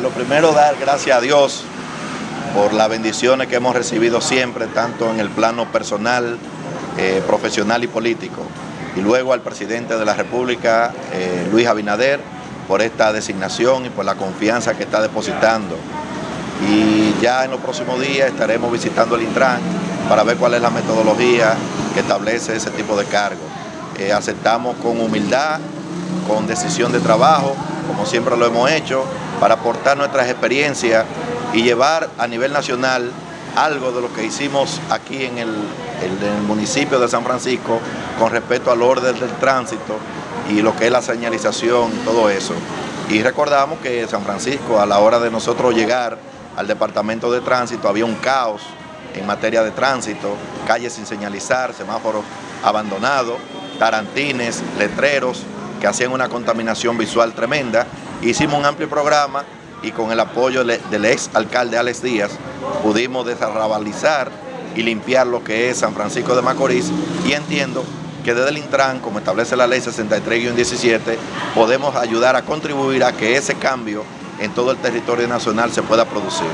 Lo primero, dar gracias a Dios por las bendiciones que hemos recibido siempre, tanto en el plano personal, eh, profesional y político. Y luego al presidente de la República, eh, Luis Abinader, por esta designación y por la confianza que está depositando. Y ya en los próximos días estaremos visitando el Intran para ver cuál es la metodología que establece ese tipo de cargo. Eh, aceptamos con humildad, con decisión de trabajo, como siempre lo hemos hecho, para aportar nuestras experiencias y llevar a nivel nacional algo de lo que hicimos aquí en el, municipio de San Francisco con respecto al orden del tránsito y lo que es la señalización y todo eso. Y recordamos que San Francisco a la hora de nosotros llegar al departamento de tránsito había un caos en materia de tránsito, calles sin señalizar, semáforos abandonados, tarantines, letreros que hacían una contaminación visual tremenda Hicimos un amplio programa y con el apoyo del ex alcalde Alex Díaz pudimos desarrabalizar y limpiar lo que es San Francisco de Macorís y entiendo que desde el Intran, como establece la ley 63-17, podemos ayudar a contribuir a que ese cambio en todo el territorio nacional se pueda producir.